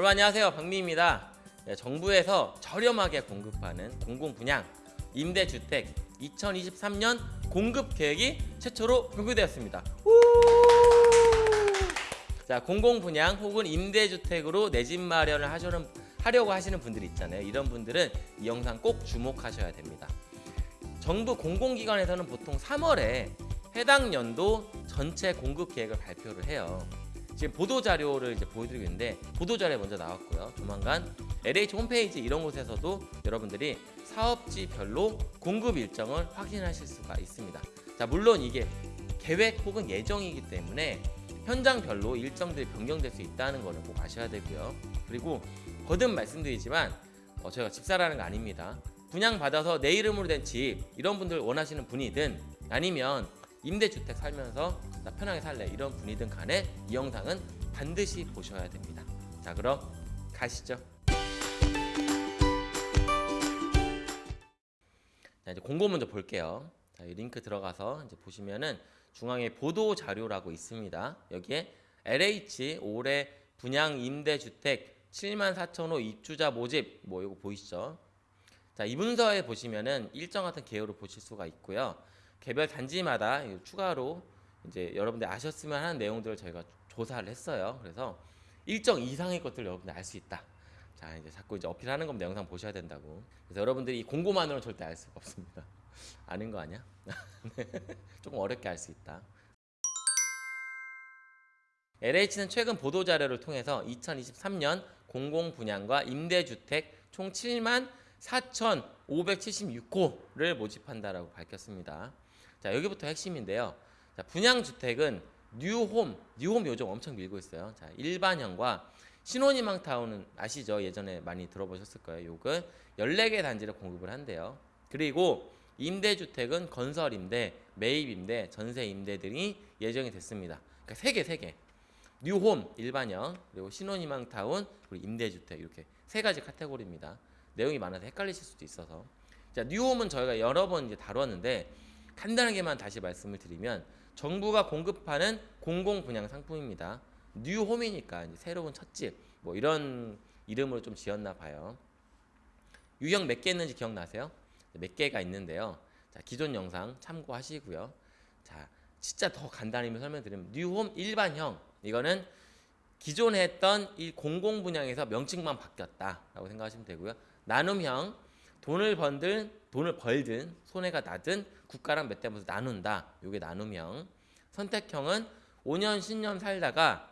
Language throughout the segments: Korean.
여러분 안녕하세요. 박미입니다. 네, 정부에서 저렴하게 공급하는 공공분양 임대주택 2023년 공급 계획이 최초로 공개되었습니다. 우! 자 공공분양 혹은 임대주택으로 내 집 마련을 하시는, 하려고 하시는 분들이 있잖아요. 이런 분들은 이 영상 꼭 주목하셔야 됩니다. 정부 공공기관에서는 보통 3월에 해당 연도 전체 공급 계획을 발표를 해요 지금 보도 자료를 이제 보여드리고 있는데 보도 자료에 먼저 나왔고요. 조만간 LH 홈페이지 이런 곳에서도 여러분들이 사업지별로 공급 일정을 확인하실 수가 있습니다. 자 물론 이게 계획 혹은 예정이기 때문에 현장별로 일정들이 변경될 수 있다는 거를 꼭 아셔야 되고요. 그리고 거듭 말씀드리지만 어, 저희가 집사라는 거 아닙니다. 분양 받아서 내 이름으로 된 집 이런 분들 원하시는 분이든 아니면 임대주택 살면서 나 편하게 살래 이런 분이든 간에 이 영상은 반드시 보셔야 됩니다. 자 그럼 가시죠. 자 이제 공고 먼저 볼게요. 자, 이 링크 들어가서 이제 보시면은 중앙에 보도 자료라고 있습니다. 여기에 LH 올해 분양 임대주택 7만 4천 호 입주자 모집 뭐 이거 보이시죠? 자, 이 문서에 보시면은 일정 같은 개요를 보실 수가 있고요. 개별 단지마다 추가로 이제 여러분들 아셨으면 하는 내용들을 저희가 조사를 했어요. 그래서 일정 이상의 것들을 여러분들 알 수 있다. 자 이제 자꾸 이제 어필하는 겁니다. 영상 보셔야 된다고. 그래서 여러분들이 이 공고만으로는 절대 알 수가 없습니다. 아는 거 아니야? 조금 어렵게 알 수 있다. LH는 최근 보도 자료를 통해서 2023년 공공 분양과 임대주택 총 7만 4,576호를 모집한다라고 밝혔습니다. 자 여기부터 핵심인데요. 자, 분양 주택은 뉴홈, 뉴홈 요즘 엄청 밀고 있어요. 자 일반형과 신혼희망 타운은 아시죠? 예전에 많이 들어보셨을 거예요. 요건 14개 단지를 공급을 한대요. 그리고 임대주택은 건설 임대, 매입 임대, 전세 임대 등이 예정이 됐습니다. 그러니까 3개, 3개. 뉴홈, 일반형, 그리고 신혼희망 타운, 그리고 임대주택 이렇게 세 가지 카테고리입니다. 내용이 많아서 헷갈리실 수도 있어서. 자, 뉴홈은 저희가 여러 번 이제 다뤘는데 간단하게만 다시 말씀을 드리면 정부가 공급하는 공공 분양 상품입니다. 뉴홈이니까 새로운 첫집 뭐 이런 이름으로 좀 지었나 봐요. 유형 몇 개 있는지 기억나세요? 몇 개가 있는데요. 자, 기존 영상 참고하시고요. 자, 진짜 더 간단히 설명드리면 뉴홈 일반형 이거는 기존에 했던 이 공공 분양에서 명칭만 바뀌었다라고 생각하시면 되고요. 나눔형 돈을 번든 돈을 벌든 손해가 나든 국가랑 몇 대 면서 나눈다. 요게 나눔형. 선택형은 5년 10년 살다가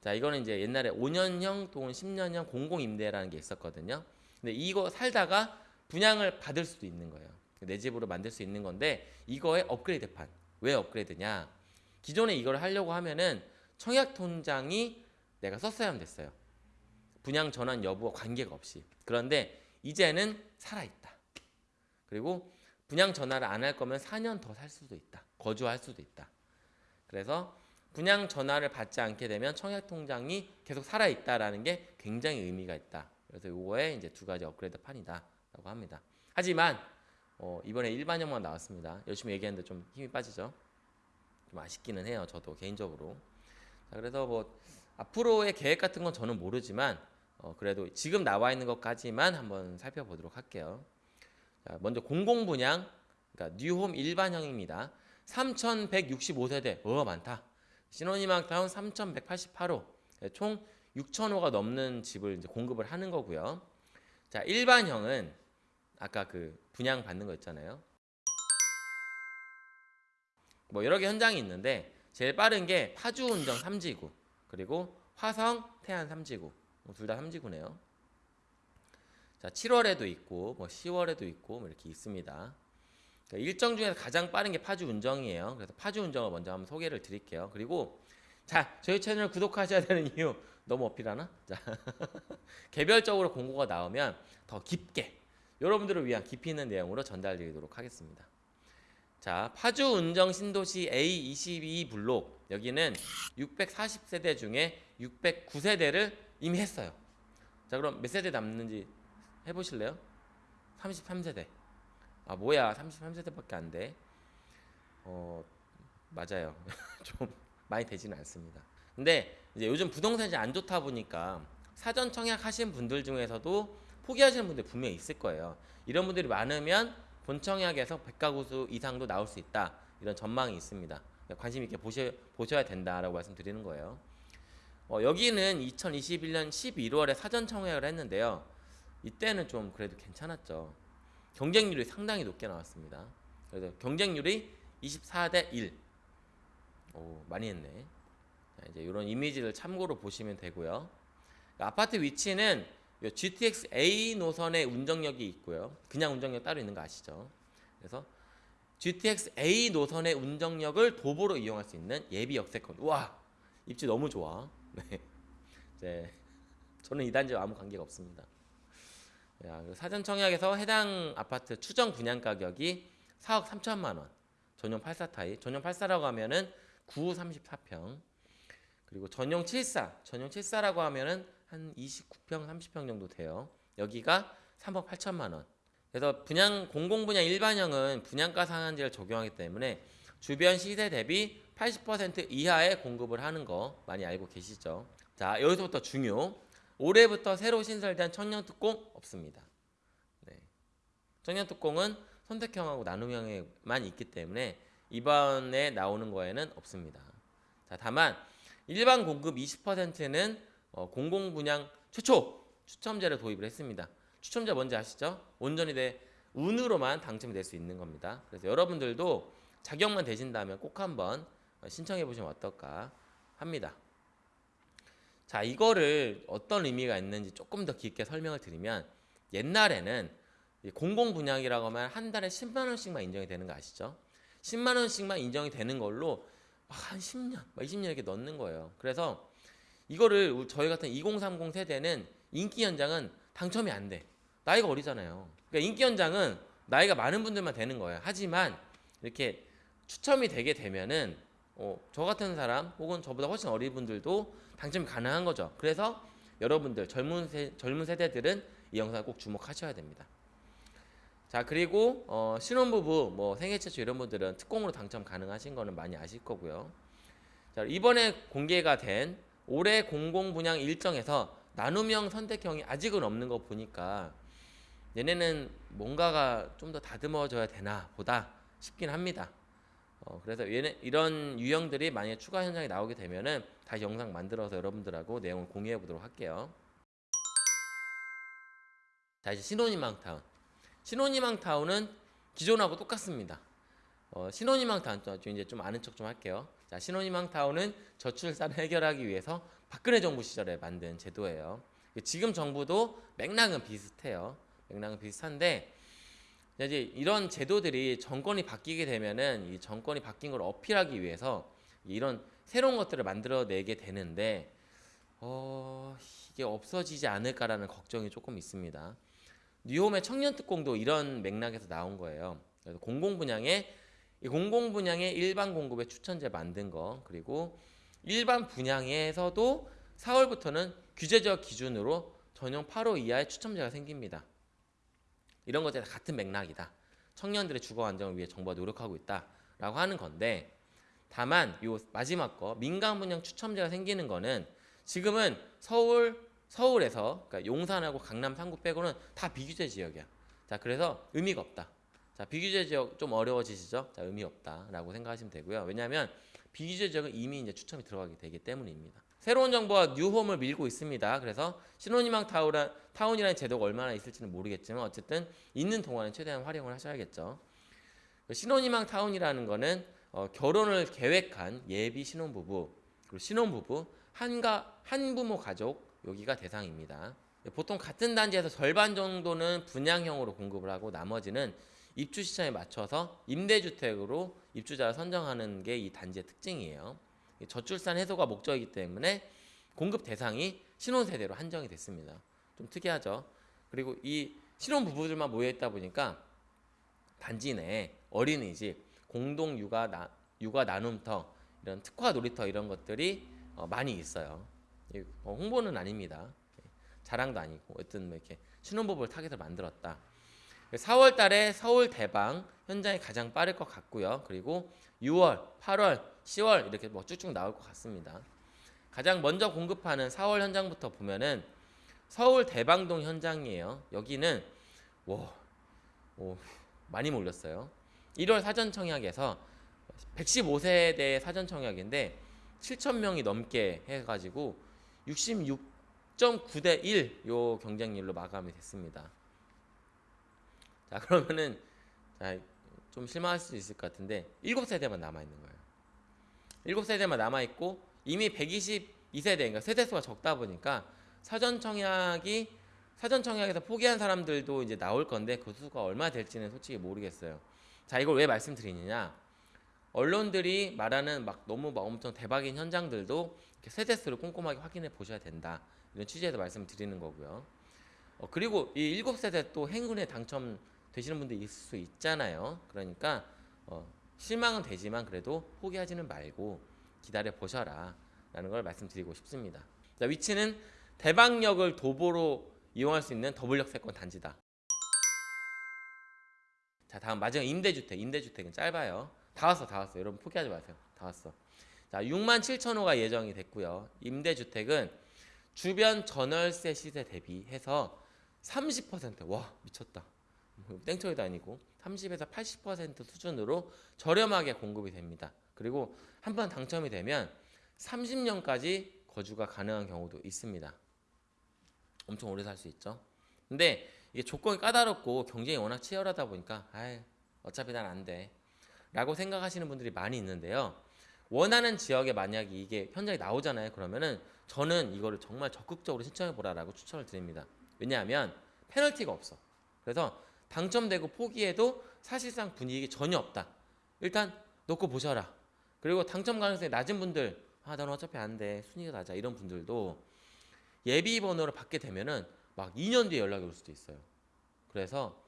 자 이거는 이제 옛날에 5년형 또는 10년형 공공임대라는 게 있었거든요. 근데 이거 살다가 분양을 받을 수도 있는 거예요. 내 집으로 만들 수 있는 건데 이거의 업그레이드판. 왜 업그레이드냐? 기존에 이걸 하려고 하면은 청약 통장이 내가 썼어야 됐어요. 분양 전환 여부와 관계가 없이. 그런데 이제는 살아있다. 그리고 분양 전화를 안 할 거면 4년 더 살 수도 있다. 거주할 수도 있다. 그래서 분양 전화를 받지 않게 되면 청약 통장이 계속 살아 있다라는 게 굉장히 의미가 있다. 그래서 요거에 이제 두 가지 업그레이드 판이다라고 합니다. 하지만 어, 이번에 일반형만 나왔습니다. 열심히 얘기했는데 좀 힘이 빠지죠. 좀 아쉽기는 해요. 저도 개인적으로. 자, 그래서 뭐 앞으로의 계획 같은 건 저는 모르지만 어, 그래도 지금 나와 있는 것까지만 한번 살펴보도록 할게요. 자, 먼저 공공분양, 그러니까 뉴홈 일반형입니다. 3,165세대, 어 많다. 신혼희망타운 3,188호, 총 6,000호가 넘는 집을 이제 공급을 하는 거고요. 자, 일반형은 아까 그 분양 받는 거 있잖아요. 뭐 여러 개 현장이 있는데 제일 빠른 게 파주 운정 3지구 그리고 화성 태안 3지구 뭐 둘다 3지구네요. 자, 7월에도 있고 뭐 10월에도 있고 뭐 이렇게 있습니다. 그러니까 일정 중에서 가장 빠른 게 파주 운정이에요. 그래서 파주 운정을 먼저 한번 소개를 드릴게요. 그리고 자, 저희 채널 구독하셔야 되는 이유 너무 어필하나? 자, 개별적으로 공고가 나오면 더 깊게 여러분들을 위한 깊이 있는 내용으로 전달드리도록 하겠습니다. 자, 파주 운정 신도시 A22 블록 여기는 640세대 중에 609세대를 이미 했어요. 자, 그럼 몇 세대 남는지 해보실래요? 33세대. 아, 뭐야. 33세대밖에 안 돼. 어, 맞아요. 좀 많이 되지는 않습니다. 근데 이제 요즘 부동산이 안 좋다 보니까 사전 청약 하신 분들 중에서도 포기하시는 분들 분명히 있을 거예요. 이런 분들이 많으면 본 청약에서 100가구 수 이상도 나올 수 있다. 이런 전망이 있습니다. 관심 있게 보셔, 보셔야 된다라고 말씀드리는 거예요. 어, 여기는 2021년 11월에 사전 청약을 했는데요. 이때는 좀 그래도 괜찮았죠. 경쟁률이 상당히 높게 나왔습니다. 그래서 경쟁률이 24대 1. 오, 많이 했네. 자, 이제 이런 이미지를 참고로 보시면 되고요. 아파트 위치는 요 GTX A 노선의 운정역이 있고요. 그냥 운정역 따로 있는 거 아시죠? 그래서 GTX A 노선의 운정역을 도보로 이용할 수 있는 예비 역세권. 와 입지 너무 좋아. 네. 이제 저는 이 단지와 아무 관계가 없습니다. 야, 그 사전 청약에서 해당 아파트 추정 분양 가격이 4억 3천만 원. 전용 84 타입. 전용 84라고 하면은 9 34평. 그리고 전용 74. 전용 74라고 하면은 한 29평 30평 정도 돼요. 여기가 3억 8천만 원. 그래서 분양 공공 분양 일반형은 분양가 상한제를 적용하기 때문에 주변 시세 대비 80% 이하의 공급을 하는 거 많이 알고 계시죠? 자, 여기서부터 중요. 올해부터 새로 신설된 청년특공 없습니다. 네. 청년특공은 선택형하고 나눔형에만 있기 때문에 이번에 나오는 거에는 없습니다. 자, 다만 일반 공급 20%는 어, 공공 분양 최초 추첨제를 도입을 했습니다. 추첨제 뭔지 아시죠? 온전히 내 운으로만 당첨이 될 수 있는 겁니다. 그래서 여러분들도 자격만 되신다면 꼭 한번 신청해 보시면 어떨까 합니다. 자, 이거를 어떤 의미가 있는지 조금 더 깊게 설명을 드리면 옛날에는 공공 분양이라고 하면 한 달에 10만 원씩만 인정이 되는 거 아시죠? 10만 원씩만 인정이 되는 걸로 한 10년, 20년 이렇게 넣는 거예요. 그래서 이거를 저희 같은 2030 세대는 인기 연장은 당첨이 안 돼. 나이가 어리잖아요. 그러니까 인기 연장은 나이가 많은 분들만 되는 거예요. 하지만 이렇게 추첨이 되게 되면은 어, 저 같은 사람 혹은 저보다 훨씬 어린 분들도 당첨이 가능한 거죠. 그래서 여러분들 젊은 세, 젊은 세대들은 이 영상을 꼭 주목하셔야 됩니다. 자 그리고 어, 신혼부부 뭐 생애 최초 이런 분들은 특공으로 당첨 가능하신 거는 많이 아실 거고요. 자 이번에 공개가 된 올해 공공 분양 일정에서 나눔형 선택형이 아직은 없는 거 보니까 얘네는 뭔가가 좀 더 다듬어져야 되나 보다 싶긴 합니다. 어, 그래서 얘네, 이런 유형들이 만약에 추가 현장에 나오게 되면은 다시 영상 만들어서 여러분들하고 내용을 공유해 보도록 할게요. 자 이제 신혼희망타운. 신혼희망타운은 기존하고 똑같습니다. 어, 신혼희망타운 좀 이제 좀 아는 척 좀 할게요. 자 신혼희망타운은 저출산 해결하기 위해서 박근혜 정부 시절에 만든 제도예요. 지금 정부도 맥락은 비슷해요. 맥락은 비슷한데 이제 이런 제도들이 정권이 바뀌게 되면은 이 정권이 바뀐 걸 어필하기 위해서 이런 새로운 것들을 만들어내게 되는데 어, 이게 없어지지 않을까라는 걱정이 조금 있습니다. 뉴홈의 청년 특공도 이런 맥락에서 나온 거예요. 그래서 공공 분양에 공공 분양의 일반 공급에 추천제 만든 거 그리고 일반 분양에서도 4월부터는 규제적 기준으로 전용 8호 이하의 추첨제가 생깁니다. 이런 것들이 다 같은 맥락이다. 청년들의 주거 안정을 위해 정부가 노력하고 있다라고 하는 건데 다만 요 마지막 거 민간 분양 추첨제가 생기는 거는 지금은 서울 서울에서 그러니까 용산하고 강남 3구 빼고는 다 비규제 지역이야. 자 그래서 의미가 없다. 자 비규제 지역 좀 어려워지시죠? 자 의미 없다라고 생각하시면 되고요. 왜냐하면 비규제 지역은 이미 이제 추첨이 들어가게 되기 때문입니다. 새로운 정부가 뉴홈을 밀고 있습니다. 그래서 신혼희망 타우라, 타운이라는 제도가 얼마나 있을지는 모르겠지만 어쨌든 있는 동안은 최대한 활용을 하셔야겠죠. 그 신혼희망 타운이라는 거는 어, 결혼을 계획한 예비 신혼부부 그리고 신혼부부 한가 한부모 가족 여기가 대상입니다. 보통 같은 단지에서 절반 정도는 분양형으로 공급을 하고 나머지는 입주 시장에 맞춰서 임대주택으로 입주자를 선정하는 게 이 단지의 특징이에요. 저출산 해소가 목적이기 때문에 공급 대상이 신혼 세대로 한정이 됐습니다. 좀 특이하죠. 그리고 이 신혼 부부들만 모여 있다 보니까 단지 내에 어린이집, 공동 육아 나, 육아 나눔터, 이런 특화 놀이터 이런 것들이 어, 많이 있어요. 어, 홍보는 아닙니다. 자랑도 아니고 어떤 뭐 이렇게 신혼부부를 타겟을 만들었다. 4월 달에 서울 대방 현장이 가장 빠를 것 같고요. 그리고 6월, 8월, 10월 이렇게 뭐 쭉쭉 나올 것 같습니다. 가장 먼저 공급하는 4월 현장부터 보면은 서울 대방동 현장이에요. 여기는 와, 오, 많이 몰렸어요. 1월 사전 청약에서 115세대 사전 청약인데 7천 명이 넘게 해가지고 66.9대 1 요 경쟁률로 마감이 됐습니다. 자 그러면은 자, 좀 실망할 수 있을 것 같은데 7세대만 남아 있는 거예요. 7세대만 남아 있고 이미 122세대 그러니까 세대 수가 적다 보니까 사전 청약이 사전 청약에서 포기한 사람들도 이제 나올 건데 그 수가 얼마 될지는 솔직히 모르겠어요. 자 이걸 왜 말씀드리느냐? 언론들이 말하는 막 너무 막 엄청 대박인 현장들도 이렇게 세대 수를 꼼꼼하게 확인해 보셔야 된다. 이런 취지에서 말씀을 드리는 거고요. 어, 그리고 이 7세대 또 행운에 당첨되시는 분들 있을 수 있잖아요. 그러니까 어, 실망은 되지만 그래도 포기하지는 말고 기다려 보셔라 라는 걸 말씀드리고 싶습니다. 자, 위치는 대방역을 도보로 이용할 수 있는 더블역 세권 단지다. 자, 다음 마지막 임대주택. 임대주택은 짧아요. 다 왔어, 다 왔어. 여러분 포기하지 마세요. 다 왔어. 자, 6만 7천 호가 예정이 됐고요. 임대주택은 주변 전월세 시세 대비해서 30% 와, 미쳤다. 뭐 땡처리도 아니고 30에서 80% 수준으로 저렴하게 공급이 됩니다. 그리고 한 번 당첨이 되면 30년까지 거주가 가능한 경우도 있습니다. 엄청 오래 살 수 있죠. 근데 이게 조건이 까다롭고 경쟁이 워낙 치열하다 보니까 아 어차피 난 안 돼. 라고 생각하시는 분들이 많이 있는데요. 원하는 지역에 만약에 이게 현장에 나오잖아요. 그러면은 저는 이거를 정말 적극적으로 신청해 보라라고 추천을 드립니다. 왜냐하면 페널티가 없어. 그래서 당첨되고 포기해도 사실상 분위기 전혀 없다. 일단 놓고 보셔라. 그리고 당첨 가능성이 낮은 분들, 아, 나는 어차피 안 돼. 순위가 낮아. 이런 분들도 예비 번호를 받게 되면은 막 2년 뒤에 연락이 올 수도 있어요. 그래서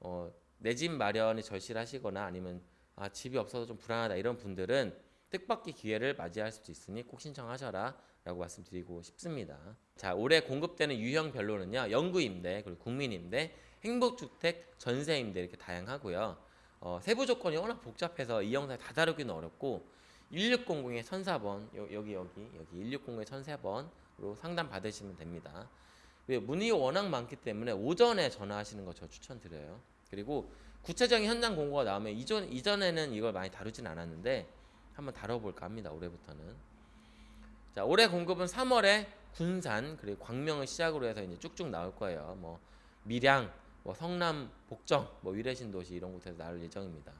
어, 내 집 마련이 절실하시거나 아니면 아, 집이 없어서 좀 불안하다 이런 분들은 뜻밖의 기회를 맞이할 수도 있으니 꼭 신청하셔라 라고 말씀드리고 싶습니다. 자, 올해 공급되는 유형별로는요. 영구임대, 그리고 국민임대, 행복주택, 전세임대 이렇게 다양하고요. 어, 세부 조건이 워낙 복잡해서 이 영상에 다 다루기는 어렵고 1600의 1004번 여, 여기 여기 여기 1600의 1004번으로 상담 받으시면 됩니다. 왜 문의가 워낙 많기 때문에 오전에 전화하시는 거 저 추천드려요. 그리고 구체적인 현장 공고가 나오면 이전 이전에는 이걸 많이 다루진 않았는데 한번 다뤄볼까 합니다. 올해부터는. 자, 올해 공급은 3월에 군산 그리고 광명을 시작으로 해서 이제 쭉쭉 나올 거예요. 뭐 밀양, 뭐 성남, 복정, 뭐 위례신 도시 이런 곳에서 나올 예정입니다.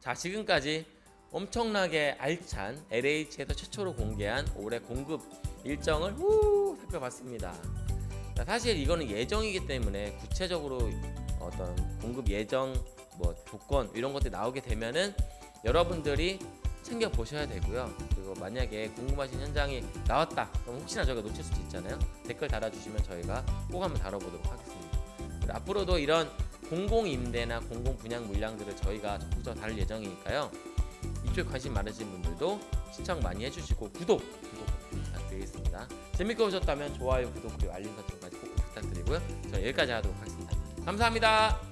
자, 지금까지 엄청나게 알찬 LH에서 최초로 공개한 올해 공급 일정을 후 살펴봤습니다. 자, 사실 이거는 예정이기 때문에 구체적으로 어떤 공급 예정, 뭐 조건 이런 것들이 나오게 되면은 여러분들이 챙겨 보셔야 되고요. 그리고 만약에 궁금하신 현장이 나왔다, 그럼 혹시나 저희가 놓칠 수도 있잖아요. 댓글 달아주시면 저희가 꼭 한번 다뤄보도록 하겠습니다. 앞으로도 이런 공공 임대나 공공 분양 물량들을 저희가 적극적으로 다룰 예정이니까요. 이쪽에 관심 많으신 분들도 시청 많이 해주시고 구독, 구독 부탁드리겠습니다. 재밌게 보셨다면 좋아요, 구독 그리고 알림 설정까지 꼭 부탁드리고요. 저는 여기까지 하도록 하겠습니다. 감사합니다.